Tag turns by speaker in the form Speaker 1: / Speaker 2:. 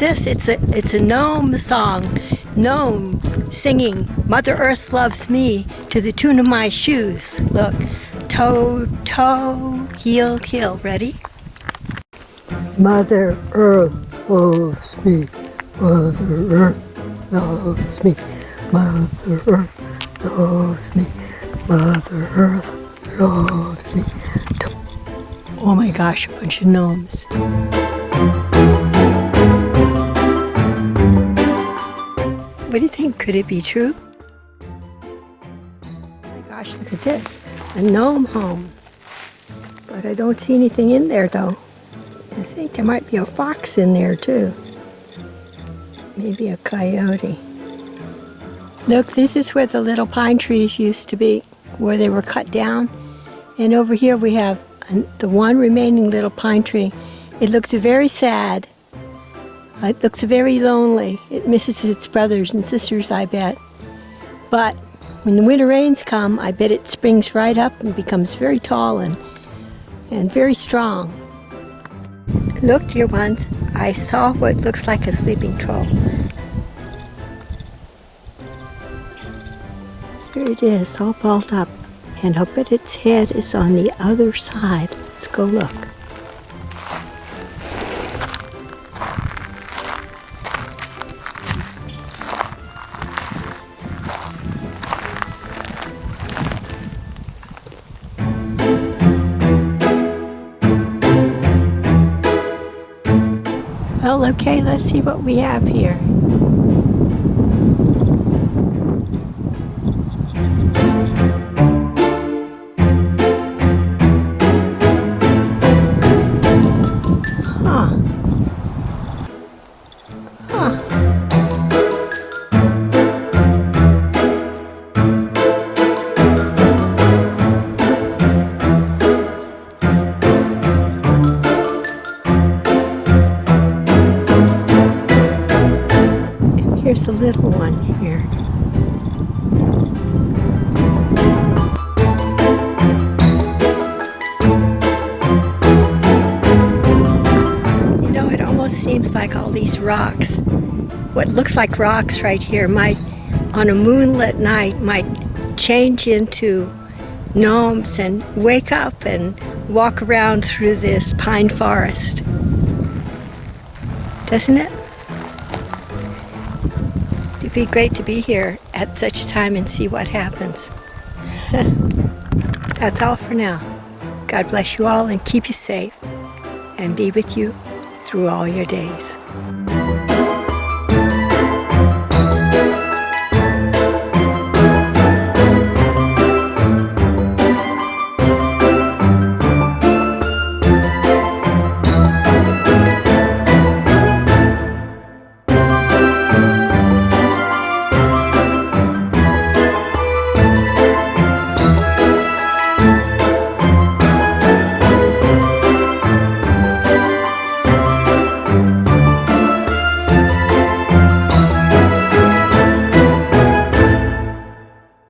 Speaker 1: this. It's a it's a gnome song. Gnome singing Mother Earth loves me to the tune of my shoes. Look. Toe, toe, heel, heel. Ready?
Speaker 2: Mother Earth loves me. Mother Earth loves me. Mother Earth loves me. Mother Earth loves me. Oh my gosh, a bunch of gnomes.
Speaker 1: What do you think? Could it be true? Oh my gosh, look at this. A gnome home. But I don't see anything in there though. I think there might be a fox in there too. Maybe a coyote. Look, this is where the little pine trees used to be, where they were cut down. And over here we have the one remaining little pine tree. It looks very sad. It looks very lonely. It misses its brothers and sisters, I bet. But when the winter rains come, I bet it springs right up and becomes very tall and, and very strong. Look, dear ones, I saw what looks like a sleeping troll. There it is, all balled up. And I'll bet its head is on the other side. Let's go look. Well, okay, let's see what we have here. Here's a little one here. You know, it almost seems like all these rocks, what looks like rocks right here, might, on a moonlit night, might change into gnomes and wake up and walk around through this pine forest. Doesn't it? It'd be great to be here at such a time and see what happens. That's all for now. God bless you all and keep you safe and be with you through all your days.